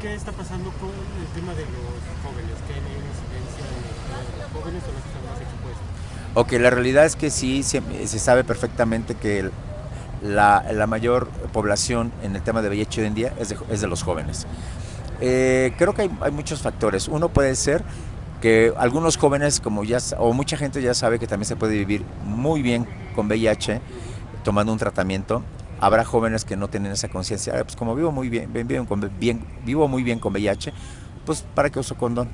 qué está pasando con el tema de los jóvenes? ¿Que hay una incidencia en los jóvenes o los que están más expuestos? Ok, la realidad es que sí, se, sabe perfectamente que la, mayor población en el tema de VIH hoy en día es de, es de los jóvenes. Eh, creo que hay, hay, muchos factores. Uno puede ser que algunos jóvenes, como ya, o mucha gente ya sabe que también se puede vivir muy bien con VIH tomando un tratamiento. Habrá jóvenes que no tienen esa conciencia, pues como vivo muy bien, bien, bien, vivo muy bien con VIH, pues para qué uso condón.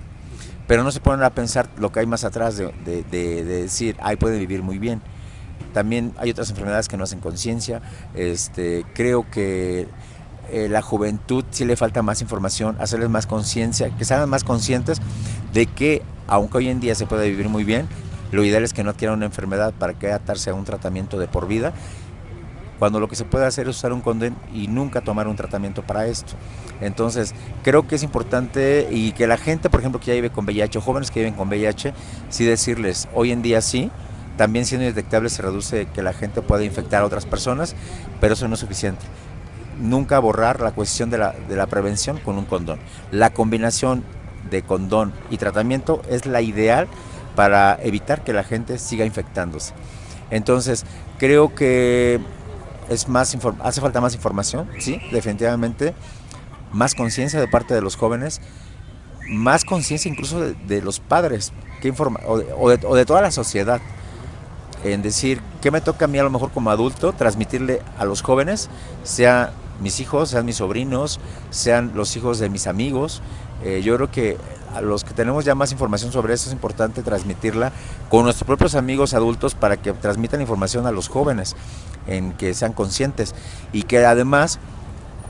Pero no se ponen a pensar lo que hay más atrás de, de, de, de decir, ay, puede vivir muy bien. También hay otras enfermedades que no hacen conciencia. Este, creo que eh, la juventud sí le falta más información, hacerles más conciencia, que sean más conscientes de que, aunque hoy en día se puede vivir muy bien, lo ideal es que no adquieran una enfermedad para que atarse a un tratamiento de por vida, cuando lo que se puede hacer es usar un condón y nunca tomar un tratamiento para esto. Entonces, creo que es importante y que la gente, por ejemplo, que ya vive con VIH, o jóvenes que viven con VIH, sí decirles, hoy en día sí, también siendo indetectable se reduce que la gente pueda infectar a otras personas, pero eso no es suficiente. Nunca borrar la cuestión de la, de la prevención con un condón. La combinación de condón y tratamiento es la ideal para evitar que la gente siga infectándose. Entonces, creo que es más hace falta más información, sí, definitivamente, más conciencia de parte de los jóvenes, más conciencia incluso de, los padres que informa, o de toda la sociedad. En decir qué me toca a mí a lo mejor como adulto transmitirle a los jóvenes, sea mis hijos, sean mis sobrinos, sean los hijos de mis amigos. Eh, yo creo que a los que tenemos ya más información sobre eso es importante transmitirla con nuestros propios amigos adultos para que transmitan información a los jóvenes, en que sean conscientes y que además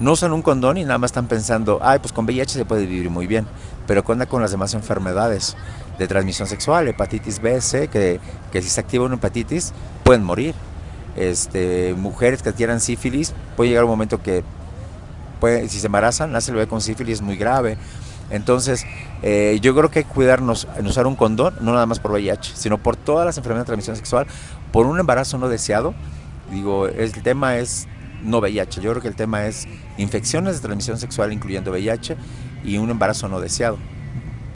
no usan un condón y nada más están pensando, ay, pues con VIH se puede vivir muy bien, pero cuenta con las demás enfermedades de transmisión sexual, hepatitis B, C, que, que si se activa una hepatitis pueden morir. Este, mujeres que adquieran sífilis, puede llegar un momento que si se embarazan, nace el bebé con sífilis, muy grave. Entonces, eh, yo creo que hay que cuidarnos en usar un condón, no nada más por VIH, sino por todas las enfermedades de transmisión sexual, por un embarazo no deseado. Digo, el tema es no VIH, yo creo que el tema es infecciones de transmisión sexual, incluyendo VIH, y un embarazo no deseado.